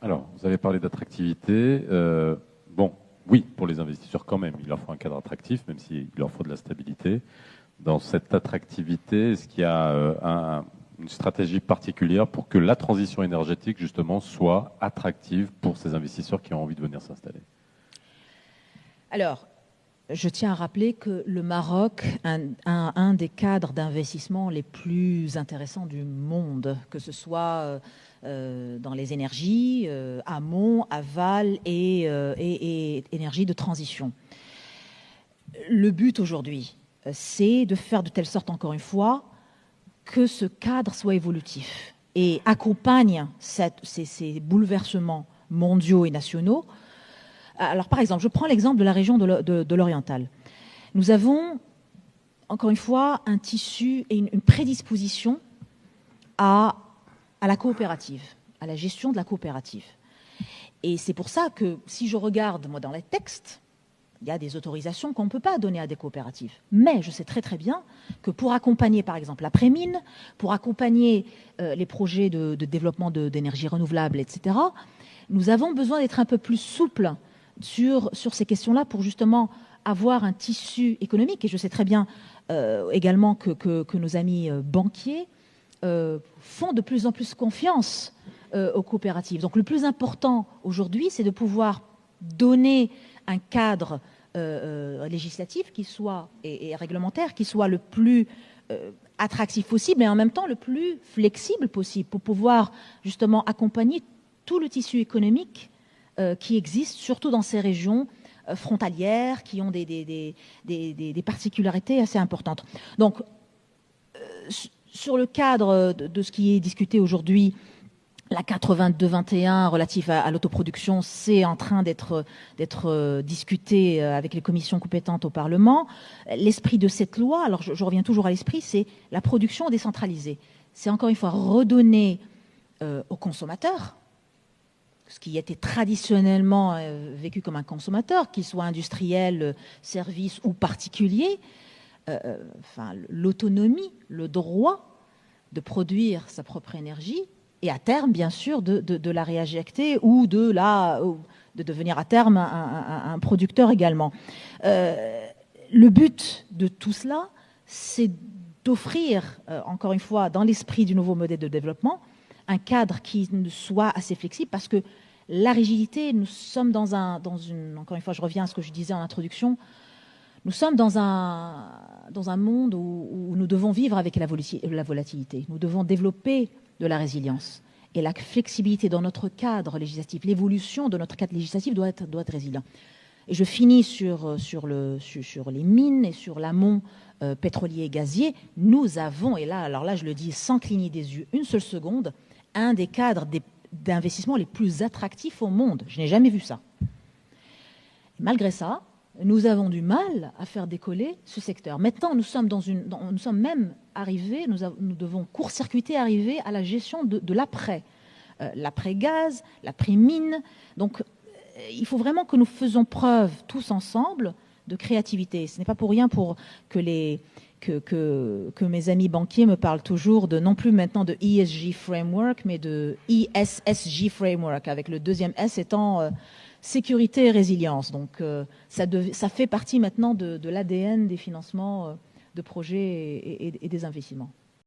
Alors, vous avez parlé d'attractivité. Euh, bon, oui, pour les investisseurs quand même, il leur faut un cadre attractif, même s'il leur faut de la stabilité. Dans cette attractivité, est-ce qu'il y a euh, une stratégie particulière pour que la transition énergétique, justement, soit attractive pour ces investisseurs qui ont envie de venir s'installer? Alors, je tiens à rappeler que le Maroc a un, des cadres d'investissement les plus intéressants du monde, que ce soit euh, euh, dans les énergies, euh, amont, aval et, et, énergie de transition. Le but aujourd'hui, c'est de faire de telle sorte, encore une fois, que ce cadre soit évolutif et accompagne ces bouleversements mondiaux et nationaux alors, par exemple, je prends l'exemple de la région de l'Oriental. Nous avons, encore une fois, un tissu et une, prédisposition à, la coopérative, à la gestion de la coopérative. Et c'est pour ça que si je regarde, moi, dans les textes, il y a des autorisations qu'on ne peut pas donner à des coopératives. Mais je sais très très bien que pour accompagner par exemple la prémine, pour accompagner euh, les projets de, de développement d'énergie renouvelable, etc., nous avons besoin d'être un peu plus souples sur, ces questions-là pour justement avoir un tissu économique. Et je sais très bien euh, également que, nos amis euh, banquiers euh, font de plus en plus confiance aux coopératives. Donc le plus important aujourd'hui, c'est de pouvoir donner un cadre législatif qui soit et, et, réglementaire qui soit le plus attractif possible mais en même temps le plus flexible possible pour pouvoir justement accompagner tout le tissu économique qui existent, surtout dans ces régions euh, frontalières, qui ont des, des, particularités assez importantes. Donc, euh, sur le cadre de, ce qui est discuté aujourd'hui, la 82-21 relative à, l'autoproduction, c'est en train d'être discuté avec les commissions compétentes au Parlement. L'esprit de cette loi, alors je, reviens toujours à l'esprit, c'est la production décentralisée. C'est encore une fois redonner aux consommateurs, ce qui était traditionnellement euh, vécu comme un consommateur, qu'il soit industriel, euh, service ou particulier, euh, enfin, l'autonomie, le droit de produire sa propre énergie et à terme, bien sûr, de, la réinjecter ou de, devenir à terme un, producteur également. le but de tout cela, c'est d'offrir, encore une fois, dans l'esprit du nouveau modèle de développement, un cadre qui soit assez flexible parce que la rigidité, nous sommes dans un, dans une, encore une fois, je reviens à ce que je disais en introduction, nous sommes dans un, dans un monde où, nous devons vivre avec la, volatilité. Nous devons développer de la résilience. Et la flexibilité dans notre cadre législatif, l'évolution de notre cadre législatif doit être, doit être résilient. Et je finis sur, sur, le, sur, les mines et sur l'amont euh, pétrolier et gazier. Nous avons, et là, alors là, je le dis sans cligner des yeux une seule seconde, un des cadres d'investissement les plus attractifs au monde. Je n'ai jamais vu ça. malgré ça, nous avons du mal à faire décoller ce secteur. Maintenant, nous sommes, même arrivés, nous, devons court-circuiter, arriver à la gestion de, l'après. Euh, l'après-gaz, l'après-mine. Donc, euh, il faut vraiment que nous faisions preuve tous ensemble de créativité. Ce n'est pas pour rien que mes amis banquiers me parlent toujours de non plus maintenant de ESG Framework, mais de ESSG Framework, avec le deuxième S étant euh, sécurité et résilience. Donc euh, ça, fait partie maintenant de, l'ADN des financements euh, de projets et des investissements.